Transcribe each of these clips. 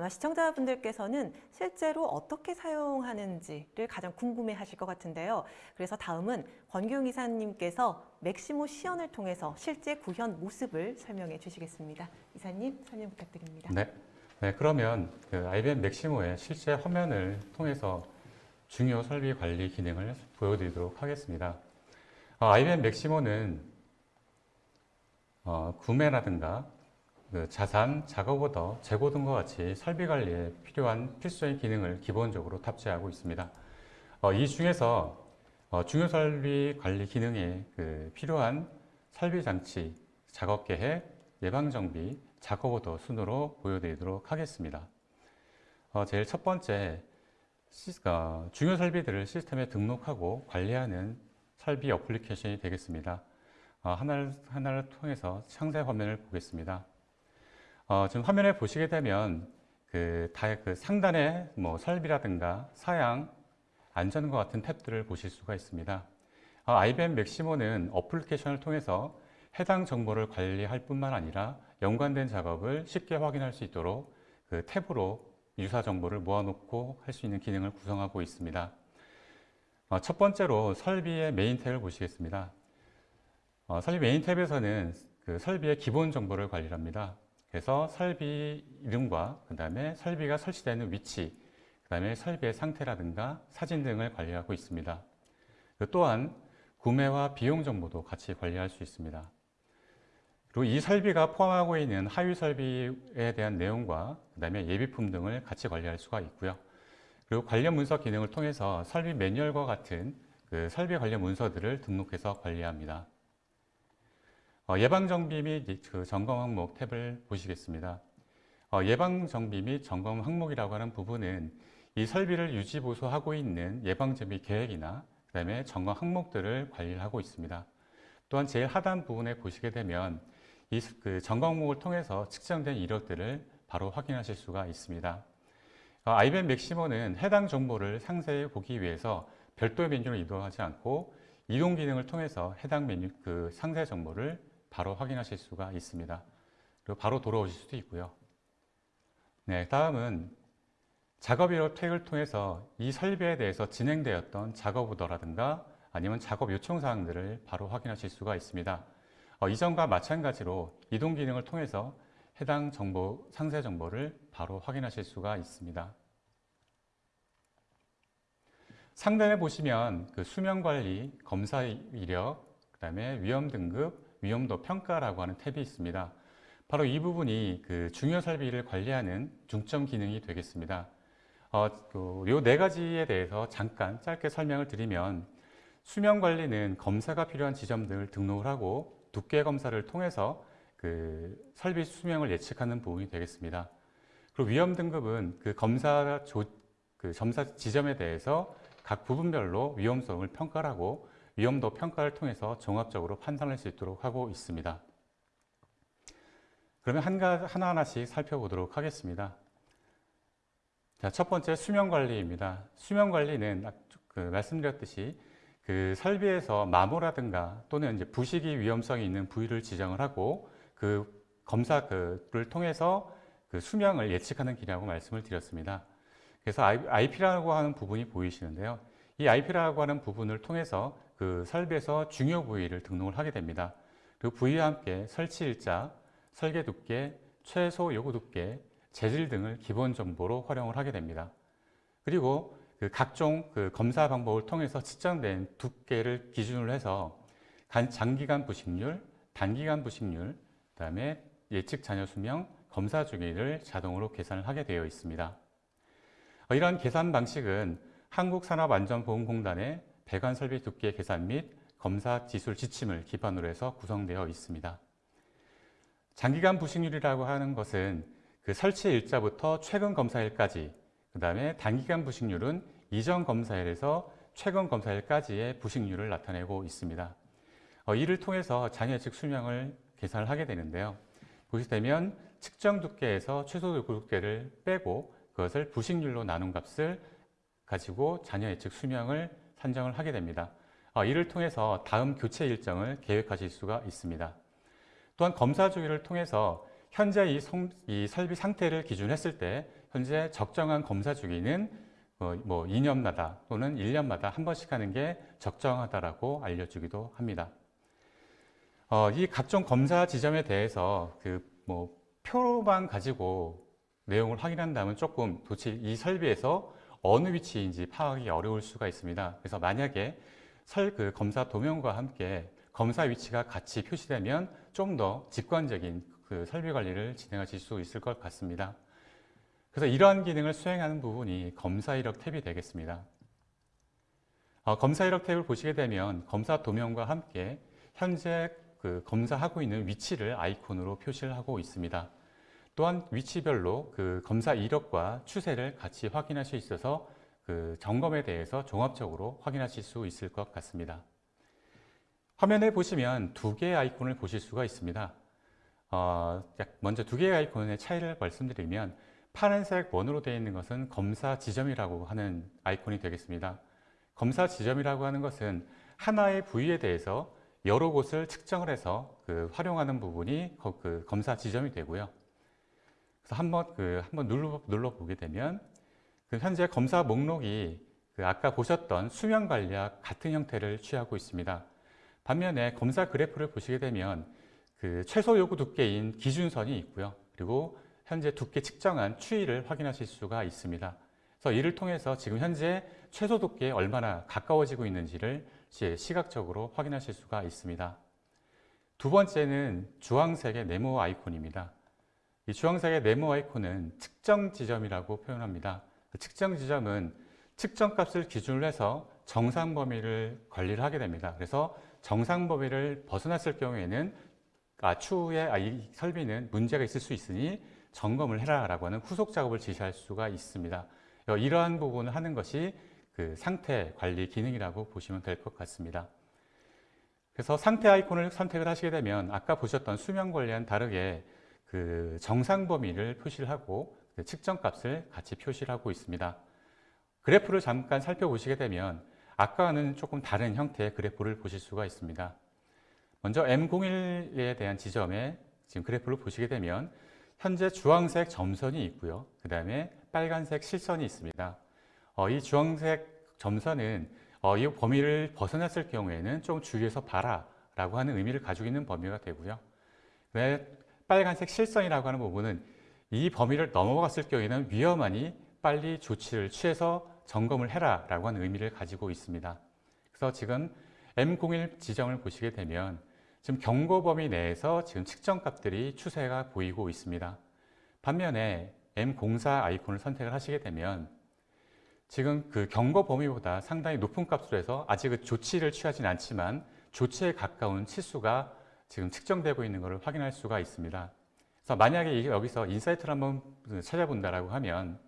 아마 시청자분들께서는 실제로 어떻게 사용하는지를 가장 궁금해 하실 것 같은데요. 그래서 다음은 권규용 이사님께서 맥시모 시연을 통해서 실제 구현 모습을 설명해 주시겠습니다. 이사님 설명 부탁드립니다. 네. 네, 그러면 그 IBM 맥시모의 실제 화면을 통해서 중요 설비 관리 기능을 보여드리도록 하겠습니다. 어, IBM 맥시모는 어, 구매라든가 그 자산, 작업 오더, 재고 등과 같이 설비 관리에 필요한 필수적인 기능을 기본적으로 탑재하고 있습니다. 어, 이 중에서 어, 중요 설비 관리 기능에 그 필요한 설비 장치, 작업 계획, 예방 정비, 작업 오더 순으로 보여드리도록 하겠습니다. 어, 제일 첫 번째 중요 설비들을 시스템에 등록하고 관리하는 설비 어플리케이션이 되겠습니다. 어, 하나를, 하나를 통해서 상세 화면을 보겠습니다. 어, 지금 화면에 보시게 되면 그, 다, 그 상단에 뭐 설비라든가 사양, 안전과 같은 탭들을 보실 수가 있습니다. 어, IBM 맥시모는 어플리케이션을 통해서 해당 정보를 관리할 뿐만 아니라 연관된 작업을 쉽게 확인할 수 있도록 그 탭으로 유사 정보를 모아놓고 할 수 있는 기능을 구성하고 있습니다. 어, 첫 번째로 설비의 메인 탭을 보시겠습니다. 어, 설비 메인 탭에서는 그 설비의 기본 정보를 관리합니다. 그래서 설비 이름과 그 다음에 설비가 설치되는 위치, 그 다음에 설비의 상태라든가 사진 등을 관리하고 있습니다. 그 또한 구매와 비용 정보도 같이 관리할 수 있습니다. 그리고 이 설비가 포함하고 있는 하위 설비에 대한 내용과 그 다음에 예비품 등을 같이 관리할 수가 있고요. 그리고 관련 문서 기능을 통해서 설비 매뉴얼과 같은 그 설비 관련 문서들을 등록해서 관리합니다. 어, 예방정비 및 그 점검 항목 탭을 보시겠습니다. 어, 예방정비 및 점검 항목이라고 하는 부분은 이 설비를 유지 보수하고 있는 예방정비 계획이나 그 다음에 점검 항목들을 관리를 하고 있습니다. 또한 제일 하단 부분에 보시게 되면 이 그 점검 항목을 통해서 측정된 이력들을 바로 확인하실 수가 있습니다. 어, IBM 맥시모는 해당 정보를 상세히 보기 위해서 별도의 메뉴로 이동하지 않고 이동 기능을 통해서 해당 메뉴 그 상세 정보를 바로 확인하실 수가 있습니다. 그리고 바로 돌아오실 수도 있고요. 네, 다음은 작업 이력 태그를 통해서 이 설비에 대해서 진행되었던 작업 오더라든가 아니면 작업 요청 사항들을 바로 확인하실 수가 있습니다. 어, 이전과 마찬가지로 이동 기능을 통해서 해당 정보, 상세 정보를 바로 확인하실 수가 있습니다. 상단에 보시면 그 수명 관리, 검사 이력, 그 다음에 위험 등급, 위험도 평가라고 하는 탭이 있습니다. 바로 이 부분이 그 중요 설비를 관리하는 중점 기능이 되겠습니다. 어, 그네 가지에 대해서 잠깐 짧게 설명을 드리면 수명 관리는 검사가 필요한 지점들을 등록을 하고 두께 검사를 통해서 그 설비 수명을 예측하는 부분이 되겠습니다. 그리고 위험 등급은 그 검사 조, 그 점사 지점에 대해서 각 부분별로 위험성을 평가하고 위험도 평가를 통해서 종합적으로 판단할 수 있도록 하고 있습니다. 그러면 하나하나씩 살펴보도록 하겠습니다. 자, 첫 번째 수명관리입니다. 수명관리는 그 말씀드렸듯이 그 설비에서 마모라든가 또는 이제 부식이 위험성이 있는 부위를 지정을 하고 그 검사를 통해서 그 수명을 예측하는 기능이라고 말씀을 드렸습니다. 그래서 IP라고 하는 부분이 보이시는데요. 이 IP라고 하는 부분을 통해서 그 설비에서 중요 부위를 등록을 하게 됩니다. 그 부위와 함께 설치 일자, 설계 두께, 최소 요구 두께, 재질 등을 기본 정보로 활용을 하게 됩니다. 그리고 그 각종 그 검사 방법을 통해서 측정된 두께를 기준으로 해서 장기간 부식률, 단기간 부식률, 그 다음에 예측 잔여 수명, 검사 주기를 자동으로 계산을 하게 되어 있습니다. 어, 이러한 계산 방식은 한국산업안전보험공단의 배관 설비 두께 계산 및 검사 기술 지침을 기반으로 해서 구성되어 있습니다. 장기간 부식률이라고 하는 것은 그 설치 일자부터 최근 검사일까지 그 다음에 단기간 부식률은 이전 검사일에서 최근 검사일까지의 부식률을 나타내고 있습니다. 어, 이를 통해서 잔여 측 수명을 계산을 하게 되는데요. 보시게 되면 측정 두께에서 최소 두께를 빼고 그것을 부식률로 나눈 값을 가지고 잔여 예측 수명을 산정을 하게 됩니다. 어, 이를 통해서 다음 교체 일정을 계획하실 수가 있습니다. 또한 검사 주기를 통해서 현재 이, 성, 이 설비 상태를 기준 했을 때 현재 적정한 검사 주기는 어, 뭐 2년마다 또는 1년마다 한 번씩 하는 게 적정하다라고 알려주기도 합니다. 어, 이 각종 검사 지점에 대해서 그 뭐 표만 가지고 내용을 확인한다면 조금 도대체 이 설비에서 어느 위치인지 파악이 어려울 수가 있습니다. 그래서 만약에 설 그 검사 도면과 함께 검사 위치가 같이 표시되면 좀 더 직관적인 그 설비 관리를 진행하실 수 있을 것 같습니다. 그래서 이러한 기능을 수행하는 부분이 검사 이력 탭이 되겠습니다. 어, 검사 이력 탭을 보시게 되면 검사 도면과 함께 현재 그 검사하고 있는 위치를 아이콘으로 표시를 하고 있습니다. 또한 위치별로 그 검사 이력과 추세를 같이 확인할 수 있어서 그 점검에 대해서 종합적으로 확인하실 수 있을 것 같습니다. 화면에 보시면 두 개의 아이콘을 보실 수가 있습니다. 어, 먼저 두 개의 아이콘의 차이를 말씀드리면 파란색 원으로 되어 있는 것은 검사 지점이라고 하는 아이콘이 되겠습니다. 검사 지점이라고 하는 것은 하나의 부위에 대해서 여러 곳을 측정을 해서 그 활용하는 부분이 거- 그 검사 지점이 되고요. 그래서 한번 그 한번 눌러 눌러 보게 되면 그 현재 검사 목록이 그 아까 보셨던 수면 관리와 같은 형태를 취하고 있습니다. 반면에 검사 그래프를 보시게 되면 그 최소 요구 두께인 기준선이 있고요. 그리고 현재 두께 측정한 추이를 확인하실 수가 있습니다. 그래서 이를 통해서 지금 현재 최소 두께에 얼마나 가까워지고 있는지를 시- 시각적으로 확인하실 수가 있습니다. 두 번째는 주황색의 네모 아이콘입니다. 이 주황색의 네모 아이콘은 측정 지점이라고 표현합니다. 그 측정 지점은 측정 값을 기준으로 해서 정상 범위를 관리를 하게 됩니다. 그래서 정상 범위를 벗어났을 경우에는 아, 추후에 아, 이 설비는 문제가 있을 수 있으니 점검을 해라 라고 하는 후속 작업을 지시할 수가 있습니다. 어, 이러한 부분을 하는 것이 그 상태 관리 기능이라고 보시면 될 것 같습니다. 그래서 상태 아이콘을 선택을 하시게 되면 아까 보셨던 수면 관리와는 다르게 그 정상 범위를 표시를 하고 그 측정 값을 같이 표시를 하고 있습니다. 그래프를 잠깐 살펴보시게 되면 아까와는 조금 다른 형태의 그래프를 보실 수가 있습니다. 먼저 M01에 대한 지점에 지금 그래프를 보시게 되면 현재 주황색 점선이 있고요. 그 다음에 빨간색 실선이 있습니다. 어, 이 주황색 점선은 어, 이 범위를 벗어났을 경우에는 좀 주의해서 봐라 라고 하는 의미를 가지고 있는 범위가 되고요. 왜 빨간색 실선이라고 하는 부분은 이 범위를 넘어갔을 경우에는 위험하니 빨리 조치를 취해서 점검을 해라 라고 하는 의미를 가지고 있습니다. 그래서 지금 M01 지점을 보시게 되면 지금 경고 범위 내에서 지금 측정 값들이 추세가 보이고 있습니다. 반면에 M04 아이콘을 선택을 하시게 되면 지금 그 경고 범위보다 상당히 높은 값으로 해서 아직 그 조치를 취하진 않지만 조치에 가까운 치수가 지금 측정되고 있는 것을 확인할 수가 있습니다. 그래서 만약에 여기서 insight를 한번 찾아본다라고 하면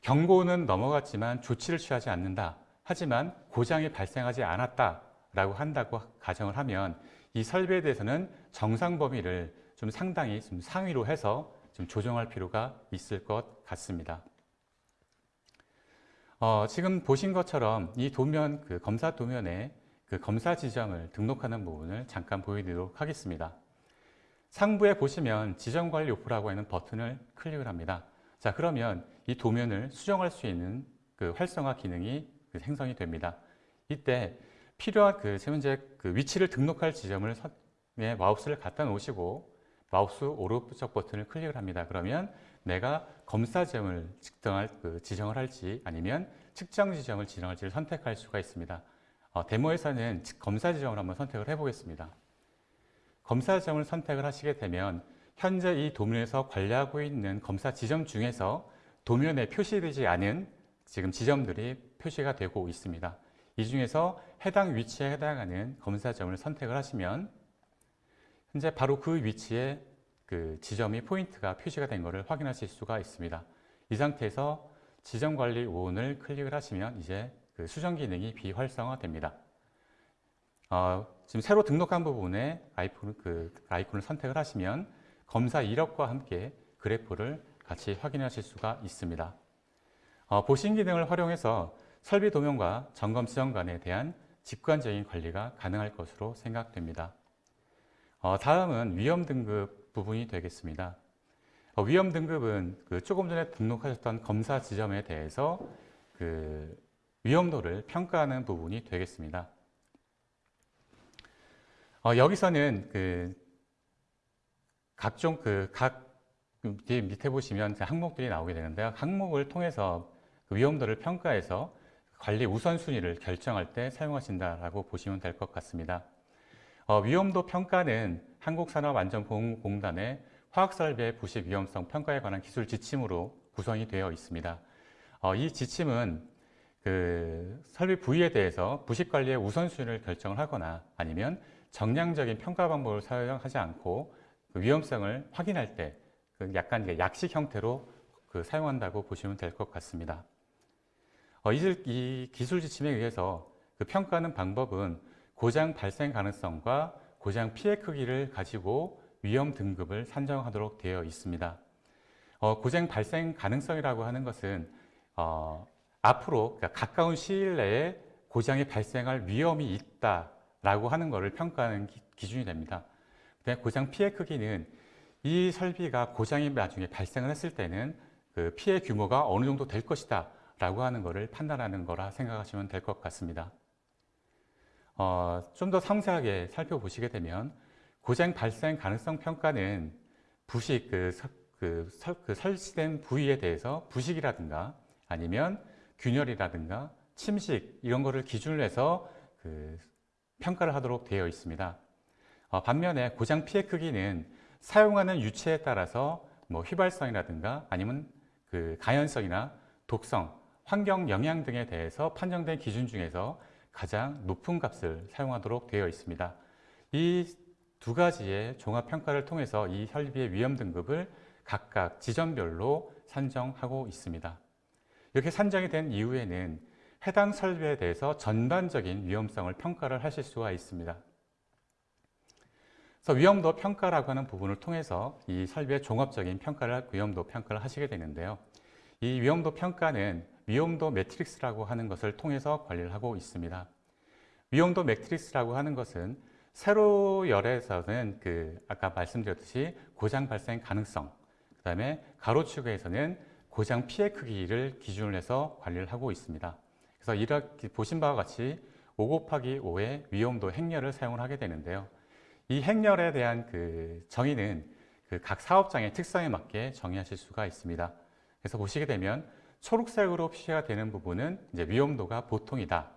경고는 넘어갔지만 조치를 취하지 않는다. 하지만 고장이 발생하지 않았다라고 한다고 가정을 하면 이 설비에 대해서는 정상 범위를 좀 상당히 좀 상위로 해서 좀 조정할 필요가 있을 것 같습니다. 어, 지금 보신 것처럼 이 도면, 그 검사 도면에 그 검사 지점을 등록하는 부분을 잠깐 보여드리도록 하겠습니다. 상부에 보시면 지점 관리 오프라고 하는 버튼을 클릭을 합니다. 자, 그러면 이 도면을 수정할 수 있는 그 활성화 기능이 그 생성이 됩니다. 이때 필요한 그 현재 그 위치를 등록할 지점을 선- 에 마우스를 갖다 놓으시고 마우스 오른쪽 버튼을 클릭을 합니다. 그러면 내가 검사 지점을 측정할 그 지정을 할지 아니면 측정 지점을 지정할지를 선택할 수가 있습니다. 어, 데모에서는 즉- 검사 지점을 한번 선택을 해보겠습니다. 검사 지점을 선택을 하시게 되면 현재 이 도면에서 관리하고 있는 검사 지점 중에서 도면에 표시되지 않은 지금 지점들이 표시가 되고 있습니다. 이 중에서 해당 위치에 해당하는 검사 점을 선택을 하시면 현재 바로 그 위치에 그 지점이 포인트가 표시가 된 것을 확인하실 수가 있습니다. 이 상태에서 지점 관리 5원을 클릭을 하시면 이제 그 수정 기능이 비활성화됩니다. 어, 지금 새로 등록한 부분에 아이콘, 그 아이콘을 선택을 하시면 검사 이력과 함께 그래프를 같이 확인하실 수가 있습니다. 어, 보신 기능을 활용해서 설비 도면과 점검 지점 간에 대한 직관적인 관리가 가능할 것으로 생각됩니다. 어, 다음은 위험 등급 부분이 되겠습니다. 어, 위험 등급은 그 조금 전에 등록하셨던 검사 지점에 대해서 그 위험도를 평가하는 부분이 되겠습니다. 어, 여기서는 그 각종 그각 밑에 보시면 그 항목들이 나오게 되는데요. 항목을 통해서 그 위험도를 평가해서 관리 우선순위를 결정할 때 사용하신다라고 보시면 될 것 같습니다. 어, 위험도 평가는 한국산업안전보험공단의 화학설비의 부식 위험성 평가에 관한 기술 지침으로 구성이 되어 있습니다. 어, 이 지침은 그 설비 부위에 대해서 부식 관리의 우선순위를 결정을 하거나 아니면 정량적인 평가 방법을 사용하지 않고 그 위험성을 확인할 때그 약간 약식 형태로 그 사용한다고 보시면 될 것 같습니다. 어, 이, 이 기술 지침에 의해서 그 평가하는 방법은 고장 발생 가능성과 고장 피해 크기를 가지고 위험 등급을 산정하도록 되어 있습니다. 어, 고장 발생 가능성이라고 하는 것은 어, 앞으로 그러니까 가까운 시일 내에 고장이 발생할 위험이 있다라고 하는 것을 평가하는 기, 기준이 됩니다. 고장 피해 크기는 이 설비가 고장이 나중에 발생을 했을 때는 그 피해 규모가 어느 정도 될 것이다 라고 하는 것을 판단하는 거라 생각하시면 될 것 같습니다. 어, 좀 더 상세하게 살펴보시게 되면 고장 발생 가능성 평가는 부식 그, 서, 그, 설, 그 설치된 부위에 대해서 부식이라든가 아니면 균열이라든가 침식 이런 거를 기준으로 해서 그 평가를 하도록 되어 있습니다. 어, 반면에 고장 피해 크기는 사용하는 유체에 따라서 뭐 휘발성이라든가 아니면 그 가연성이나 독성, 환경 영향 등에 대해서 판정된 기준 중에서 가장 높은 값을 사용하도록 되어 있습니다. 이 두 가지의 종합 평가를 통해서 이 설비의 위험 등급을 각각 지점별로 산정하고 있습니다. 이렇게 산정이 된 이후에는 해당 설비에 대해서 전반적인 위험성을 평가를 하실 수가 있습니다. 그래서 위험도 평가라고 하는 부분을 통해서 이 설비의 종합적인 평가를 위험도 평가를 하시게 되는데요. 이 위험도 평가는 위험도 매트릭스라고 하는 것을 통해서 관리를 하고 있습니다. 위험도 매트릭스라고 하는 것은 세로 열에서는 그 아까 말씀드렸듯이 고장 발생 가능성, 그 다음에 가로축에서는 고장 피해 크기를 기준으로 해서 관리를 하고 있습니다. 그래서 이렇게 보신 바와 같이 5 곱하기 5의 위험도 행렬을 사용을 하게 되는데요. 이 행렬에 대한 그 정의는 그 각 사업장의 특성에 맞게 정의하실 수가 있습니다. 그래서 보시게 되면 초록색으로 표시가 되는 부분은 이제 위험도가 보통이다.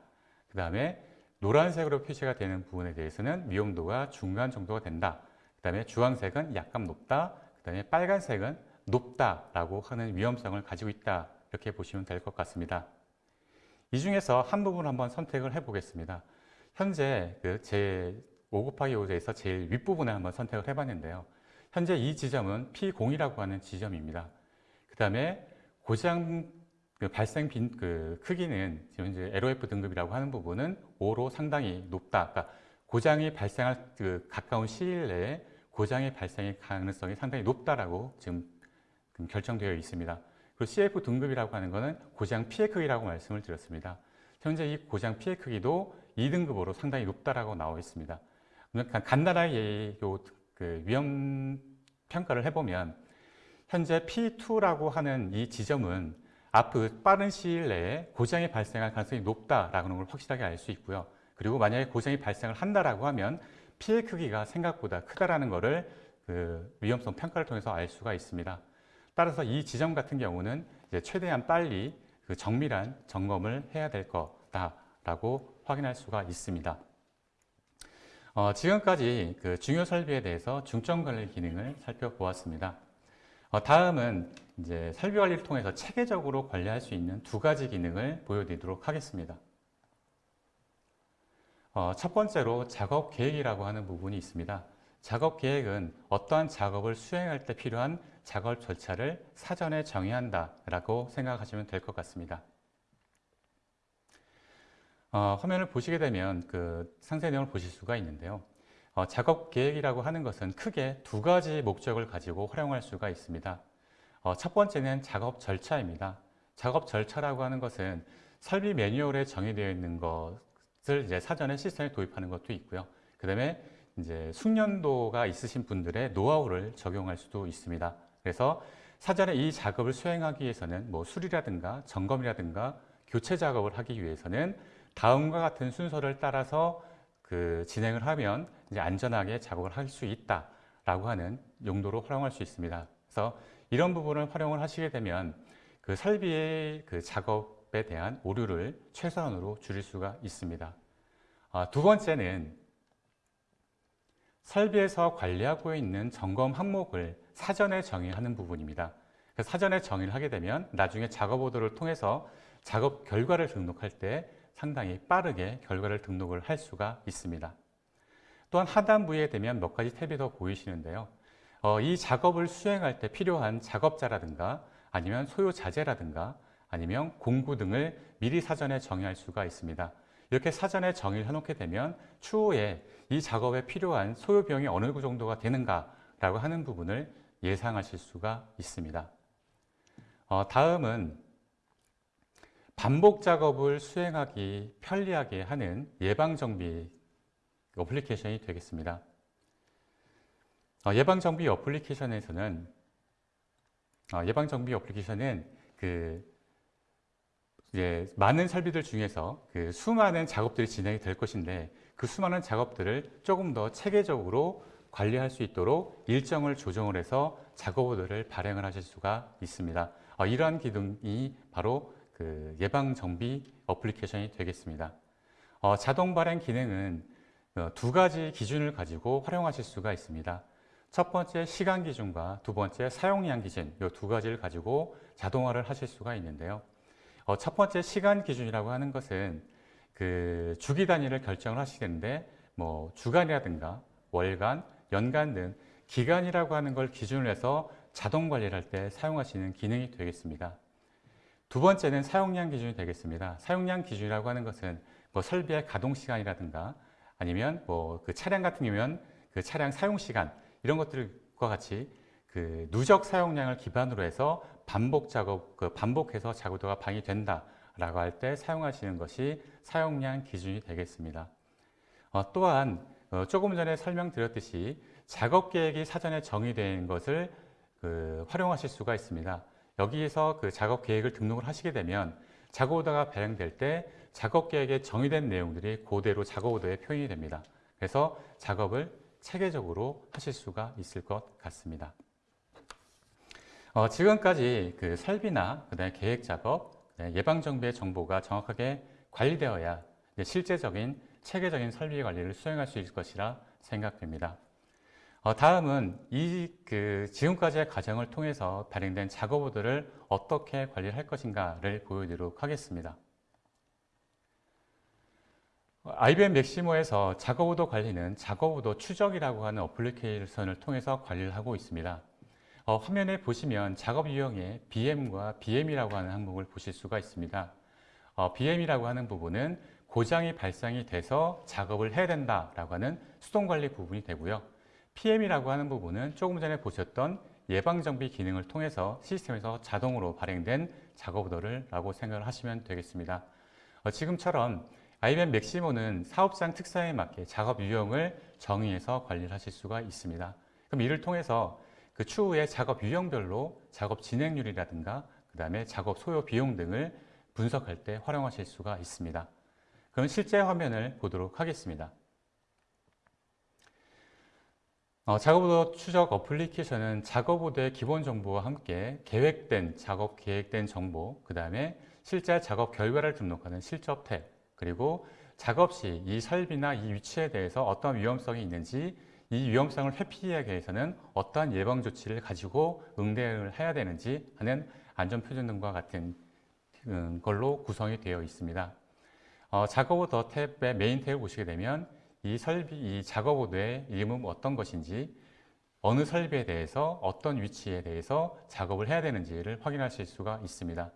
그 다음에 노란색으로 표시가 되는 부분에 대해서는 위험도가 중간 정도가 된다. 그 다음에 주황색은 약간 높다. 그 다음에 빨간색은 높다라고 하는 위험성을 가지고 있다. 이렇게 보시면 될 것 같습니다. 이 중에서 한 부분을 한번 선택을 해보겠습니다. 현재 그 제 5 곱하기 5에서 제일 윗부분에 한번 선택을 해봤는데요. 현재 이 지점은 P0이라고 하는 지점입니다. 그 다음에 고장 그 발생 빈, 그 크기는 지금 이제 LOF 등급이라고 하는 부분은 5로 상당히 높다. 그러니까 고장이 발생할 그 가까운 시일 내에 고장의 발생의 가능성이 상당히 높다라고 지금 결정되어 있습니다. 그리고 CF 등급이라고 하는 것은 고장 피해 크기라고 말씀을 드렸습니다. 현재 이 고장 피해 크기도 2등급으로 상당히 높다라고 나와 있습니다. 그러니까 간단하게 그 위험 평가를 해보면 현재 P2라고 하는 이 지점은 앞으로 빠른 시일 내에 고장이 발생할 가능성이 높다라는 걸 확실하게 알 수 있고요. 그리고 만약에 고장이 발생을 한다라고 하면 피해 크기가 생각보다 크다라는 것을 그 위험성 평가를 통해서 알 수가 있습니다. 따라서 이 지점 같은 경우는 최대한 빨리 그 정밀한 점검을 해야 될 거다라고 확인할 수가 있습니다. 어, 지금까지 그 중요 설비에 대해서 중점 관리 기능을 살펴보았습니다. 어, 다음은 이제 설비 관리를 통해서 체계적으로 관리할 수 있는 두 가지 기능을 보여드리도록 하겠습니다. 어, 첫 번째로 작업 계획이라고 하는 부분이 있습니다. 작업 계획은 어떠한 작업을 수행할 때 필요한 작업 절차를 사전에 정의한다라고 생각하시면 될 것 같습니다. 어, 화면을 보시게 되면 그 상세 내용을 보실 수가 있는데요. 어, 작업 계획이라고 하는 것은 크게 두 가지 목적을 가지고 활용할 수가 있습니다. 어, 첫 번째는 작업 절차입니다. 작업 절차라고 하는 것은 설비 매뉴얼에 정의되어 있는 것을 이제 사전에 시스템에 도입하는 것도 있고요. 그 다음에 이제 숙련도가 있으신 분들의 노하우를 적용할 수도 있습니다. 그래서 사전에 이 작업을 수행하기 위해서는 뭐 수리라든가 점검이라든가 교체 작업을 하기 위해서는 다음과 같은 순서를 따라서 그 진행을 하면 이제 안전하게 작업을 할 수 있다라고 하는 용도로 활용할 수 있습니다. 그래서 이런 부분을 활용을 하시게 되면 그 설비의 그 작업에 대한 오류를 최소한으로 줄일 수가 있습니다. 아, 두 번째는 설비에서 관리하고 있는 점검 항목을 사전에 정의하는 부분입니다. 그래서 사전에 정의를 하게 되면 나중에 작업 오도를 통해서 작업 결과를 등록할 때 상당히 빠르게 결과를 등록을 할 수가 있습니다. 또한 하단부에 되면 몇 가지 탭이 더 보이시는데요. 어, 이 작업을 수행할 때 필요한 작업자라든가 아니면 소요 자재라든가 아니면 공구 등을 미리 사전에 정의할 수가 있습니다. 이렇게 사전에 정의를 해놓게 되면 추후에 이 작업에 필요한 소요 비용이 어느 정도가 되는가라고 하는 부분을 예상하실 수가 있습니다. 어, 다음은 반복 작업을 수행하기 편리하게 하는 예방 정비 어플리케이션이 되겠습니다. 어, 예방 정비 어플리케이션에서는 어, 예방 정비 어플리케이션은 그 이제 많은 설비들 중에서 그 수많은 작업들이 진행이 될 것인데 그 수많은 작업들을 조금 더 체계적으로 관리할 수 있도록 일정을 조정을 해서 작업들을 발행을 하실 수가 있습니다. 어, 이러한 기능이 바로 그 예방 정비 어플리케이션이 되겠습니다. 어, 자동 발행 기능은 어, 두 가지 기준을 가지고 활용하실 수가 있습니다. 첫 번째 시간 기준과 두 번째 사용량 기준 이 두 가지를 가지고 자동화를 하실 수가 있는데요. 어, 첫 번째 시간 기준이라고 하는 것은 그 주기 단위를 결정을 하시겠는데 뭐 주간이라든가 월간, 연간 등 기간이라고 하는 걸 기준으로 해서 자동 관리를 할 때 사용하시는 기능이 되겠습니다. 두 번째는 사용량 기준이 되겠습니다. 사용량 기준이라고 하는 것은 뭐 설비의 가동 시간이라든가 아니면 뭐 그 차량 같은 경우면 그 차량 사용 시간 이런 것들과 같이 그 누적 사용량을 기반으로 해서 반복 작업, 그 반복해서 작업도가 방이 된다 라고 할 때 사용하시는 것이 사용량 기준이 되겠습니다. 어, 또한 어, 조금 전에 설명드렸듯이 작업 계획이 사전에 정의된 것을 그 활용하실 수가 있습니다. 여기에서 그 작업 계획을 등록을 하시게 되면 작업 오더가 발행될 때 작업 계획에 정의된 내용들이 그대로 작업 오더에 표현이 됩니다. 그래서 작업을 체계적으로 하실 수가 있을 것 같습니다. 어, 지금까지 그 설비나 그다음에 계획 작업, 네, 예방 정비의 정보가 정확하게 관리되어야 실제적인 체계적인 설비 관리를 수행할 수 있을 것이라 생각됩니다. 어, 다음은 이 그 지금까지의 과정을 통해서 발행된 작업오더를 어떻게 관리할 것인가를 보여드리도록 하겠습니다. IBM 맥시모에서 작업오더 관리는 작업오더 추적이라고 하는 어플리케이션을 통해서 관리를 하고 있습니다. 어, 화면에 보시면 작업 유형에 BM과 BM이라고 하는 항목을 보실 수가 있습니다. 어, BM이라고 하는 부분은 고장이 발생이 돼서 작업을 해야 된다라고 하는 수동관리 부분이 되고요. PM이라고 하는 부분은 조금 전에 보셨던 예방정비 기능을 통해서 시스템에서 자동으로 발행된 작업 오더를 라고 생각을 하시면 되겠습니다. 어, 지금처럼 IBM 맥시모는 사업장 특성에 맞게 작업 유형을 정의해서 관리를 하실 수가 있습니다. 그럼 이를 통해서 그 추후에 작업 유형별로 작업 진행률이라든가 그 다음에 작업 소요 비용 등을 분석할 때 활용하실 수가 있습니다. 그럼 실제 화면을 보도록 하겠습니다. 어, 작업오더 추적 어플리케이션은 작업오더의 기본 정보와 함께 계획된 작업 계획된 정보, 그 다음에 실제 작업 결과를 등록하는 실적 탭, 그리고 작업 시 이 설비나 이 위치에 대해서 어떤 위험성이 있는지 이 위험성을 회피하기 위해서는 어떠한 예방 조치를 가지고 응대를 해야 되는지 하는 안전 표준 등과 같은 음, 걸로 구성이 되어 있습니다. 어, 작업오더 탭의 메인 탭을 보시게 되면 이 설비, 이 작업오더의 이름은 어떤 것인지 어느 설비에 대해서 어떤 위치에 대해서 작업을 해야 되는지를 확인하실 수가 있습니다.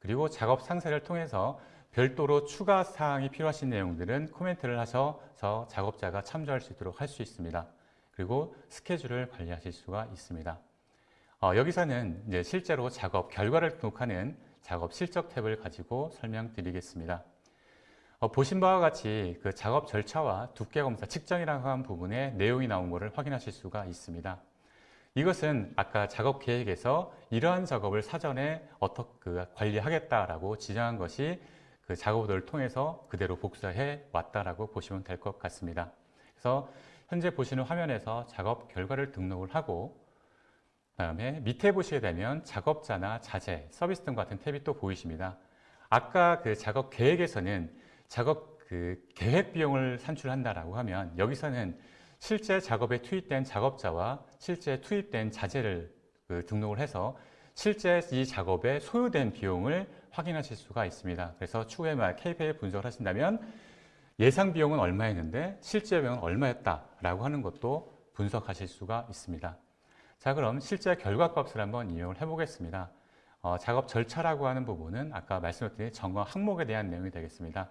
그리고 작업 상세를 통해서 별도로 추가 사항이 필요하신 내용들은 코멘트를 하셔서 작업자가 참조할 수 있도록 할 수 있습니다. 그리고 스케줄을 관리하실 수가 있습니다. 어, 여기서는 이제 실제로 작업 결과를 등록하는 작업 실적 탭을 가지고 설명드리겠습니다. 어, 보신 바와 같이 그 작업 절차와 두께 검사 측정이라고 하는 부분에 내용이 나온 것을 확인하실 수가 있습니다. 이것은 아까 작업 계획에서 이러한 작업을 사전에 어떻게 그 관리하겠다라고 지정한 것이 그 작업들을 통해서 그대로 복사해 왔다라고 보시면 될 것 같습니다. 그래서 현재 보시는 화면에서 작업 결과를 등록을 하고 그다음에 밑에 보시게 되면 작업자나 자재, 서비스 등 같은 탭이 또 보이십니다. 아까 그 작업 계획에서는 작업 그 계획 비용을 산출한다라고 하면 여기서는 실제 작업에 투입된 작업자와 실제 투입된 자재를 그 등록을 해서 실제 이 작업에 소요된 비용을 확인하실 수가 있습니다. 그래서 추후에 막 KPI 분석을 하신다면 예상 비용은 얼마였는데 실제 비용은 얼마였다라고 하는 것도 분석하실 수가 있습니다. 자, 그럼 실제 결과값을 한번 이용을 해보겠습니다. 어, 작업 절차라고 하는 부분은 아까 말씀드린 점검 항목에 대한 내용이 되겠습니다.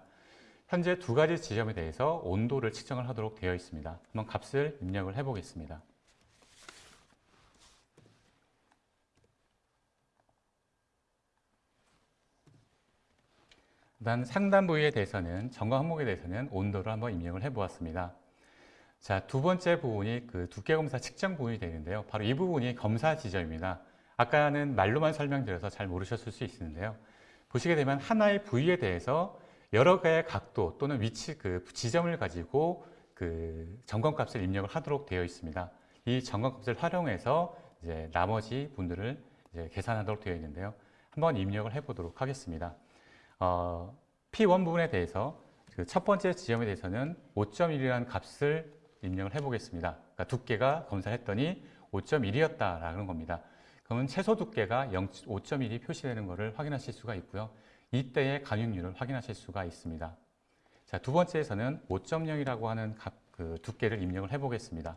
현재 두 가지 지점에 대해서 온도를 측정을 하도록 되어 있습니다. 한번 값을 입력을 해보겠습니다. 일단 상단 부위에 대해서는 점검 항목에 대해서는 온도를 한번 입력을 해 보았습니다. 자, 두 번째 부분이 그 두께 검사 측정 부분이 되는데요. 바로 이 부분이 검사 지점입니다. 아까는 말로만 설명드려서 잘 모르셨을 수 있는데요. 보시게 되면 하나의 부위에 대해서 여러 개의 각도 또는 위치 그 지점을 가지고 그 점검값을 입력을 하도록 되어 있습니다. 이 점검값을 활용해서 이제 나머지 분들을 이제 계산하도록 되어 있는데요. 한번 입력을 해 보도록 하겠습니다. 어, P1 부분에 대해서 그 첫 번째 지점에 대해서는 5.1이라는 값을 입력을 해보겠습니다. 그러니까 두께가 검사했더니 5.1이었다라는 겁니다. 그러면 최소 두께가 5.1이 표시되는 것을 확인하실 수가 있고요. 이때의 간육률을 확인하실 수가 있습니다. 자, 두 번째에서는 5.0이라고 하는 값, 그 두께를 입력을 해보겠습니다.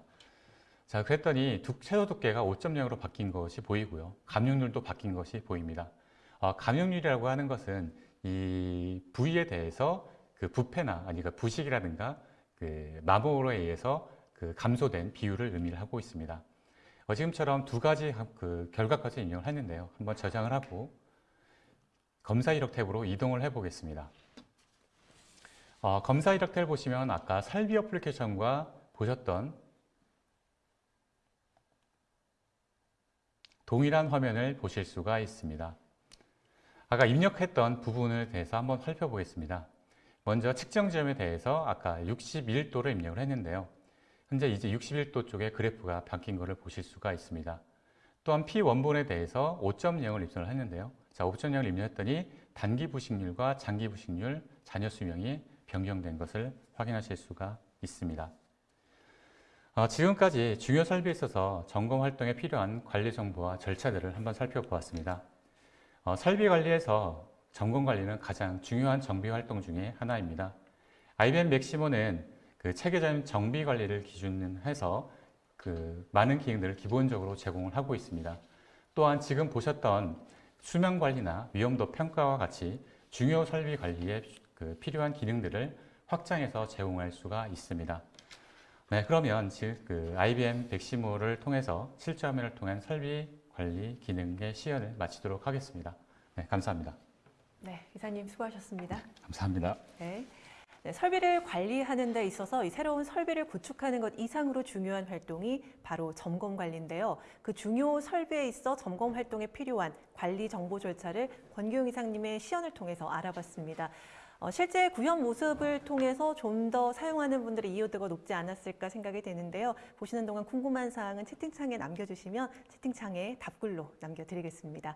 자, 그랬더니 두, 최소 두께가 5.0으로 바뀐 것이 보이고요. 감육률도 바뀐 것이 보입니다. 어, 감육률이라고 하는 것은 이 부위에 대해서 그 부패나 아니 그 부식이라든가 그 마모로 의해서 그 감소된 비율을 의미를 하고 있습니다. 어, 지금처럼 두 가지 그 결과까지 인용을 했는데요. 한번 저장을 하고 검사 이력 탭으로 이동을 해보겠습니다. 어, 검사 이력 탭을 보시면 아까 설비 어플리케이션과 보셨던 동일한 화면을 보실 수가 있습니다. 아까 입력했던 부분에 대해서 한번 살펴보겠습니다. 먼저 측정 지점에 대해서 아까 61도를 입력을 했는데요. 현재 이제 61도 쪽에 그래프가 바뀐 것을 보실 수가 있습니다. 또한 P 원본에 대해서 5.0을 입력을 했는데요. 자, 5.0을 입력했더니 단기 부식률과 장기 부식률, 잔여 수명이 변경된 것을 확인하실 수가 있습니다. 어, 지금까지 중요 설비에 있어서 점검 활동에 필요한 관리 정보와 절차들을 한번 살펴보았습니다. 어, 설비 관리에서 점검 관리는 가장 중요한 정비 활동 중에 하나입니다. IBM 맥시모는 그 체계적인 정비 관리를 기준해서 그 많은 기능들을 기본적으로 제공을 하고 있습니다. 또한 지금 보셨던 수명 관리나 위험도 평가와 같이 중요 설비 관리에 그 필요한 기능들을 확장해서 제공할 수가 있습니다. 네, 그러면 즉 그 IBM 백시모를 통해서 실제 화면을 통한 설비 관리 기능의 시연을 마치도록 하겠습니다. 네, 감사합니다. 네, 이사님 수고하셨습니다. 감사합니다. 네. 네, 설비를 관리하는 데 있어서 이 새로운 설비를 구축하는 것 이상으로 중요한 활동이 바로 점검 관리인데요. 그 중요 설비에 있어 점검 활동에 필요한 관리 정보 절차를 권규용 이사님의 시연을 통해서 알아봤습니다. 어, 실제 구현 모습을 통해서 좀 더 사용하는 분들의 이해도가 높지 않았을까 생각이 되는데요. 보시는 동안 궁금한 사항은 채팅창에 남겨주시면 채팅창에 답글로 남겨드리겠습니다.